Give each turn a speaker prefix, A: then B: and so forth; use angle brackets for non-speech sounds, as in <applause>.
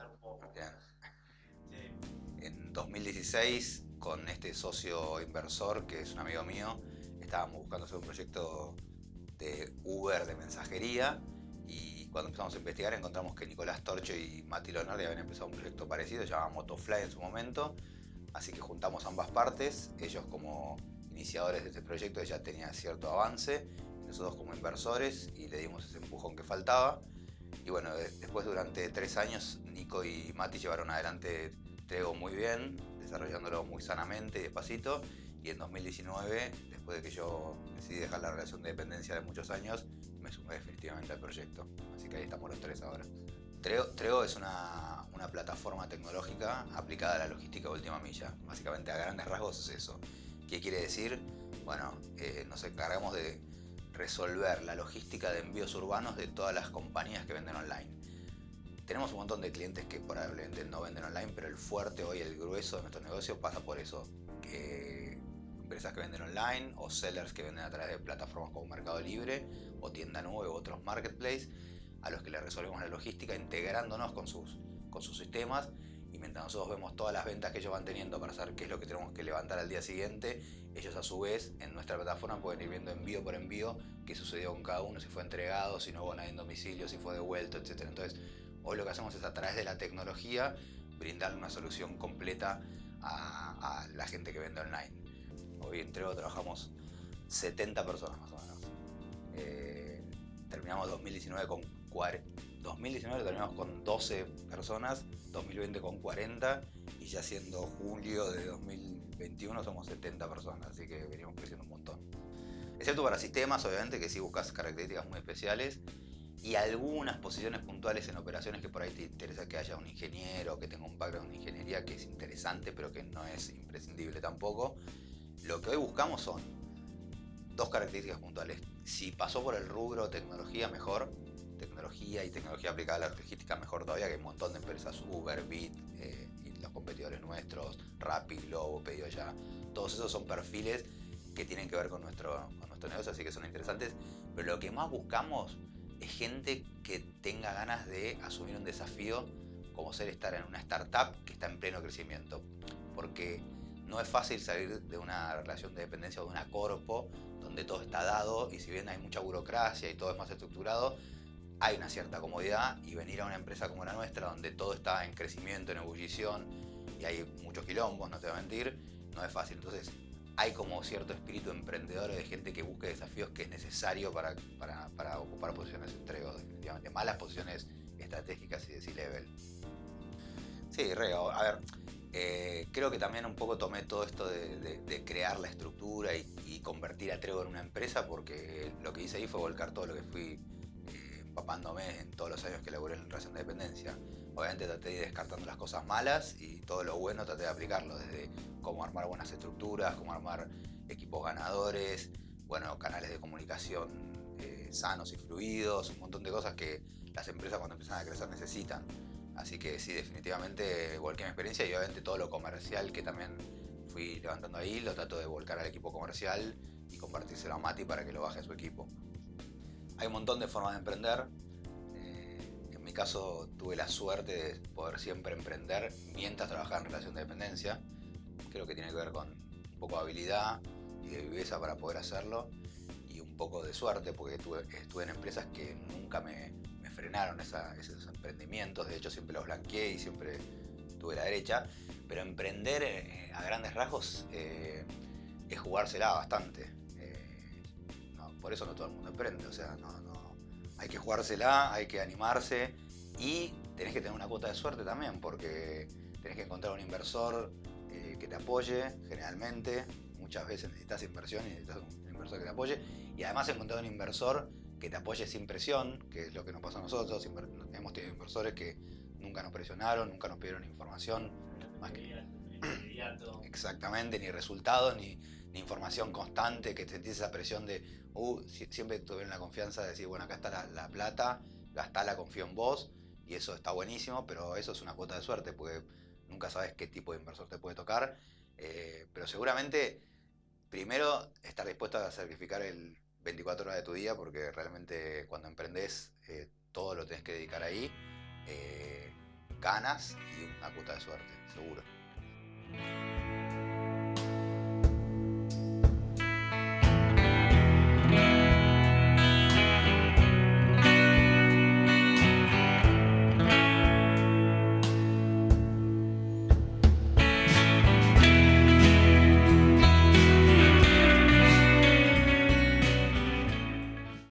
A: un poco.
B: En 2016, con este socio inversor, que es un amigo mío, estábamos buscando hacer un proyecto de Uber de mensajería y cuando empezamos a investigar encontramos que Nicolás Torcho y Mati Leonardi habían empezado un proyecto parecido, llamado Motofly en su momento, así que juntamos ambas partes, ellos como iniciadores de este proyecto ya tenían cierto avance, nosotros como inversores y le dimos ese empujón que faltaba. Y bueno, después durante tres años Nico y Mati llevaron adelante Trego muy bien, desarrollándolo muy sanamente y despacito. Y en 2019, después de que yo decidí dejar la relación de dependencia de muchos años, me sumé definitivamente al proyecto. Así que ahí estamos los tres ahora. Trego, es una, una, plataforma tecnológica aplicada a la logística de última milla. Básicamente a grandes rasgos es eso. ¿Qué quiere decir? Bueno, eh, nos encargamos de resolver la logística de envíos urbanos de todas las compañías que venden online. Tenemos un montón de clientes que probablemente no venden online, pero el fuerte hoy, el grueso de nuestro negocio pasa por eso. Empresas que venden online o sellers que venden a través de plataformas como Mercado Libre o Tienda Nube u otros marketplaces a los que le resolvemos la logística integrándonos con sus, con sus sistemas mientras nosotros vemos todas las ventas que ellos van teniendo para saber qué es lo que tenemos que levantar al día siguiente, ellos a su vez en nuestra plataforma pueden ir viendo envío por envío qué sucedió con cada uno, si fue entregado, si no hubo nadie en domicilio, si fue devuelto, etc. Entonces, hoy lo que hacemos es a través de la tecnología brindarle una solución completa a, la gente que vende online. Hoy en trabajamos 70 personas más o menos. Eh, terminamos 2019 con 2019 terminamos con 12 personas, 2020 con 40 y ya siendo julio de 2021 somos 70 personas, así que venimos creciendo un montón. Excepto para sistemas, obviamente, que sí buscas características muy especiales y algunas posiciones puntuales en operaciones que por ahí te interesa que haya un ingeniero, que tenga un background de ingeniería que es interesante, pero que no es imprescindible tampoco. Lo que hoy buscamos son dos características puntuales. Si pasó por el rubro tecnología, mejor tecnología y tecnología aplicada a la logística mejor todavía, que hay un montón de empresas, Uber, Bit, eh, y los competidores nuestros, Rappi, Globo, Pedido Ya, todos esos son perfiles que tienen que ver con nuestro, con nuestro negocio, así que son interesantes, pero lo que más buscamos es gente que tenga ganas de asumir un desafío como ser estar en una startup que está en pleno crecimiento, porque no es fácil salir de una relación de dependencia o de una corpo donde todo está dado y si bien hay mucha burocracia y todo es más estructurado, hay una cierta comodidad y venir a una empresa como la nuestra, donde todo está en crecimiento, en ebullición y hay muchos quilombos, no te voy a mentir, no es fácil. Entonces, hay como cierto espíritu emprendedor de gente que busque desafíos que es necesario para, para, ocupar posiciones de entrego, definitivamente. Malas posiciones estratégicas y de C-level. Sí, re, a ver, eh, creo que también un poco tomé todo esto de, crear la estructura y, y, convertir a Trego en una empresa porque lo que hice ahí fue volcar todo lo que fui empapándome en todos los años que laburé en relación de dependencia. Obviamente traté de ir descartando las cosas malas y todo lo bueno traté de aplicarlo, desde cómo armar buenas estructuras, cómo armar equipos ganadores, bueno, canales de comunicación eh, sanos y fluidos, un montón de cosas que las empresas cuando empiezan a crecer necesitan. Así que sí, definitivamente volqué mi experiencia y obviamente todo lo comercial que también fui levantando ahí, lo trato de volcar al equipo comercial y compartírselo a Mati para que lo baje a su equipo. Hay un montón de formas de emprender. Eh, en mi caso tuve la suerte de poder siempre emprender mientras trabajaba en relación de dependencia. Creo que tiene que ver con un poco de habilidad y de viveza para poder hacerlo y un poco de suerte porque estuve, en empresas que nunca me, frenaron esos emprendimientos. De hecho siempre los blanqueé y siempre tuve la derecha. Pero emprender eh, a grandes rasgos eh, es jugársela bastante por eso no todo el mundo emprende, o sea, no, no, hay que jugársela, hay que animarse y tenés que tener una cuota de suerte también, porque tenés que encontrar un inversor eh, que te apoye, generalmente, muchas veces necesitas inversión y necesitas un inversor que te apoye, y además encontrar un inversor que te apoye sin presión, que es lo que nos pasa a nosotros, hemos tenido inversores que nunca nos presionaron, nunca nos pidieron información, más que... <clears throat> Exactamente, ni resultados, ni, información constante, que sentís esa presión de, uh, siempre tuvieron la confianza de decir, bueno, acá está la, la plata, gastala, confío en vos, y eso está buenísimo, pero eso es una cuota de suerte, porque nunca sabes qué tipo de inversor te puede tocar, eh, pero seguramente, primero, estar dispuesto a sacrificar el 24 horas de tu día, porque realmente cuando emprendes, eh, todo lo tenés que dedicar ahí, eh, ganas y una cuota de suerte, seguro.